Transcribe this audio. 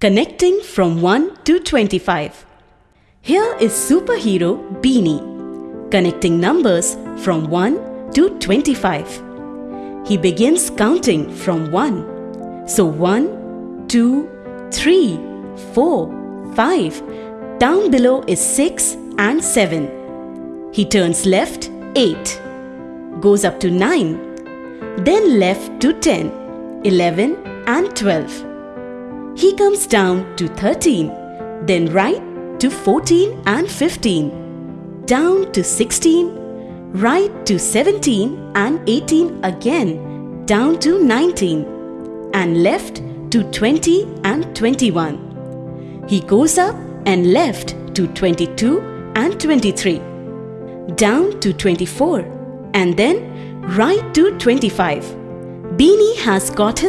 Connecting from 1 to 25. Here is superhero Beanie connecting numbers from 1 to 25. He begins counting from 1. So 1, 2, 3, 4, 5. Down below is 6 and 7. He turns left 8. Goes up to 9. Then left to 10, 11 and 12. He comes down to 13, then right to 14 and 15, down to 16, right to 17 and 18 again, down to 19, and left to 20 and 21. He goes up and left to 22 and 23, down to 24, and then right to 25. Beanie has got his